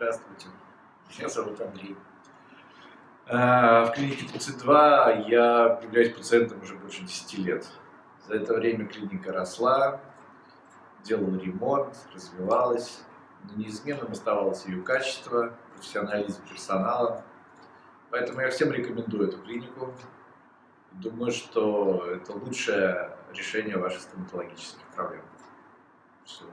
Здравствуйте, меня зовут Андрей. Э, в клинике 32 я являюсь пациентом уже больше 10 лет. За это время клиника росла, делала ремонт, развивалась. Но неизменным оставалось ее качество, профессионализм персонала. Поэтому я всем рекомендую эту клинику. Думаю, что это лучшее решение ваших стоматологических проблем. Все.